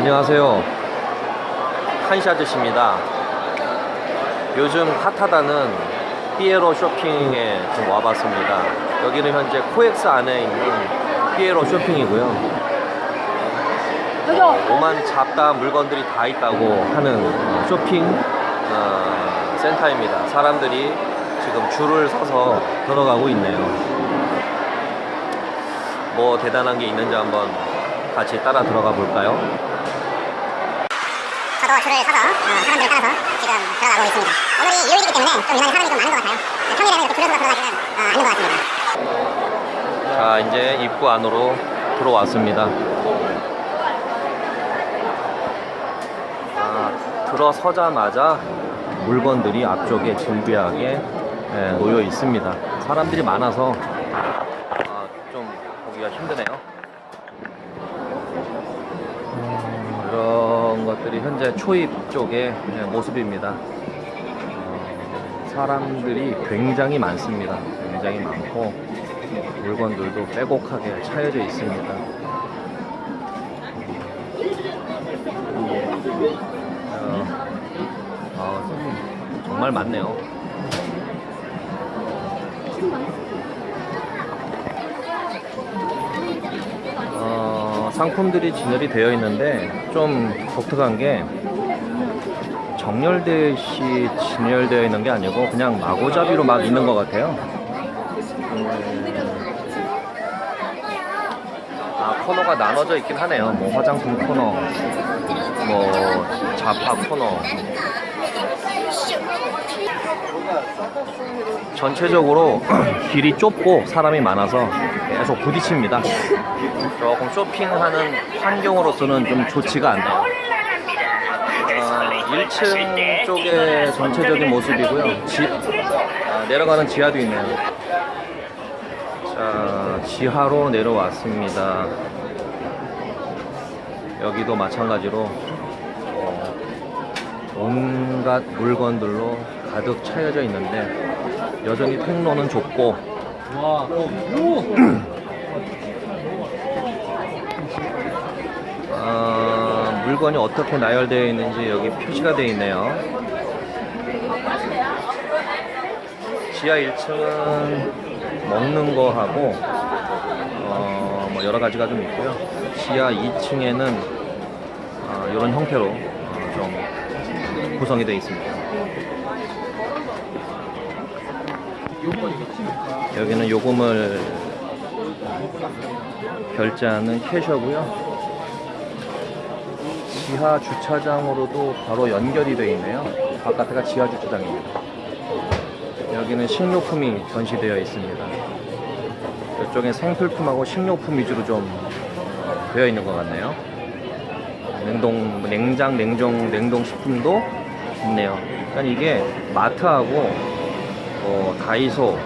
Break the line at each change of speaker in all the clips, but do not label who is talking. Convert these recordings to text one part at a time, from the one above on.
안녕하세요. 한시 아저씨입니다. 요즘 핫하다는 피에로 쇼핑에 좀 와봤습니다. 여기는 현재 코엑스 안에 있는 피에로 쇼핑이고요. 오만 잡다한 물건들이 다 있다고 하는 어, 쇼핑 어, 센터입니다. 사람들이 지금 줄을 서서 들어가고 있네요. 뭐 대단한 게 있는지 한번 같이 따라 들어가 볼까요?
저도 줄을 서서 어, 사람들을 따라서 지금 들어가고 있습니다. 오늘이 요일이기 때문에 좀 인원이 사람이 좀 많은 것 같아요. 평일에는 이렇게 줄을 서서 들어가지는 어, 않는 것 같습니다.
자 이제 입구 안으로 들어왔습니다 아, 들어서자마자 물건들이 앞쪽에 진비하게 예, 놓여 있습니다 사람들이 많아서 아, 좀 보기가 힘드네요 음, 이런 것들이 현재 초입 쪽의 예, 모습입니다 어, 사람들이 굉장히 많습니다 굉장히 많고 물건들도 빼곡하게 차여져 있습니다. 어, 아, 정말 많네요. 상품들이 진열이 되어 있는데 좀 독특한 게 정렬듯이 진열되어 있는 게 아니고 그냥 마구잡이로 막 있는 것 같아요. 아 코너가 나눠져 있긴 하네요 뭐 화장품 코너 뭐 잡화 코너 전체적으로 길이 좁고 사람이 많아서 계속 부딪힙니다. 조금 쇼핑하는 환경으로서는 좀 좋지가 아, 1층 쪽의 전체적인 모습이고요. 지, 아, 내려가는 지하도 있네요. 자, 지하로 내려왔습니다. 여기도 마찬가지로 어, 온갖 물건들로 가득 차여져 있는데 여전히 통로는 좁고 아, 물건이 어떻게 나열되어 있는지 여기 표시가 되어 있네요. 지하 1층은 먹는 거 하고 어, 뭐 여러 가지가 좀 있고요. 지하 2층에는 어, 이런 형태로 어, 좀 구성이 되어 있습니다. 여기는 요금을 결제하는 캐셔고요. 지하 주차장으로도 바로 연결이 되어 있네요. 바깥에가 지하 주차장입니다. 여기는 식료품이 전시되어 있습니다. 이쪽에 생필품하고 식료품 위주로 좀 되어 있는 것 같네요. 냉동, 냉장, 냉동, 냉동 식품도 있네요. 그러니까 이게 마트하고 어, 다이소,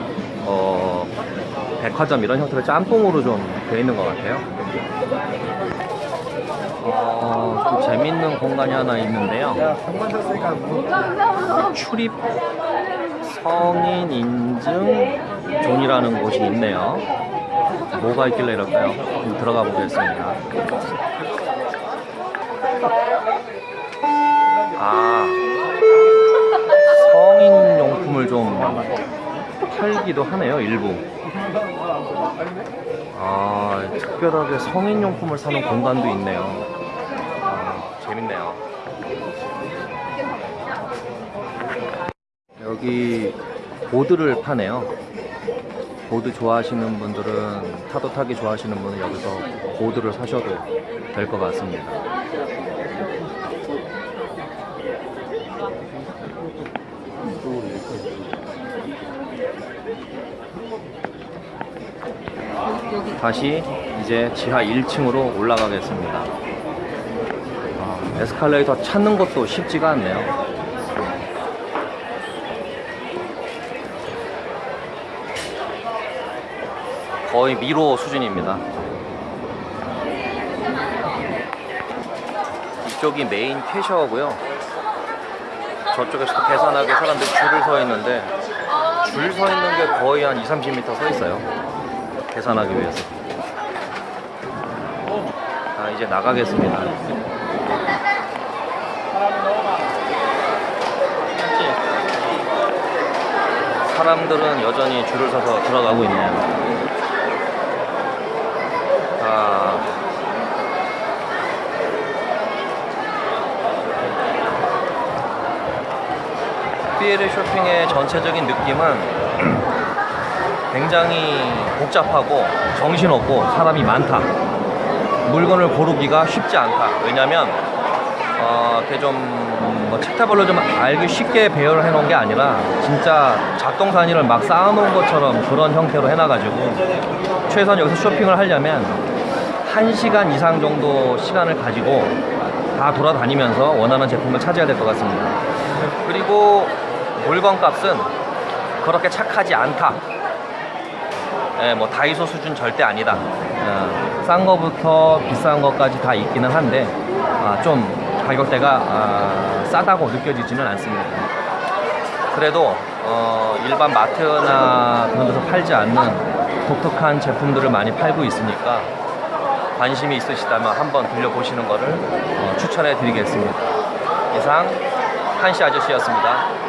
어, 백화점 이런 형태로 짬뽕으로 좀 되어 있는 것 같아요. 어, 좀 재밌는 공간이 하나 있는데요. 출입 성인 인증 존이라는 곳이 있네요. 뭐가 있길래 이럴까요? 들어가 보겠습니다. 팔기도 하네요, 일부. 아, 특별하게 성인 용품을 사는 공간도 있네요. 아, 재밌네요. 여기 보드를 파네요. 보드 좋아하시는 분들은 타도 타기 좋아하시는 분은 여기서 보드를 사셔도 될 것 같습니다. 다시 이제 지하 1층으로 올라가겠습니다. 아, 에스컬레이터 찾는 것도 쉽지가 않네요. 거의 미로 수준입니다. 이쪽이 메인 캐셔고요. 저쪽에서도 계산하게 사람들이 줄을 서 있는데 줄 서 있는 게 거의 한 2, 30m 서 있어요. 계산하기 위해서. 자 이제 나가겠습니다. 사람들은 여전히 줄을 서서 들어가고 있네요. 아... 피에르 쇼핑의 전체적인 느낌은 굉장히 복잡하고 정신없고 사람이 많다. 물건을 고르기가 쉽지 않다. 왜냐면 어, 좀뭐 챕터별로 좀 알기 쉽게 배열을 해놓은 게 아니라 진짜 작동산이를 막 쌓아놓은 것처럼 그런 형태로 해놔가지고 최소한 여기서 쇼핑을 하려면 1시간 이상 정도 시간을 가지고 다 돌아다니면서 원하는 제품을 찾아야 될 것 같습니다. 그리고 물건 값은 그렇게 착하지 않다. 예, 뭐 다이소 수준 절대 아니다. 어, 싼 거부터 비싼 것까지 다 있기는 한데 아, 좀 가격대가 아, 싸다고 느껴지지는 않습니다. 그래도 어, 일반 마트나 그런 데서 팔지 않는 독특한 제품들을 많이 팔고 있으니까 관심이 있으시다면 한번 들려보시는 것을 어, 추천해 드리겠습니다. 이상 한시 아저씨였습니다.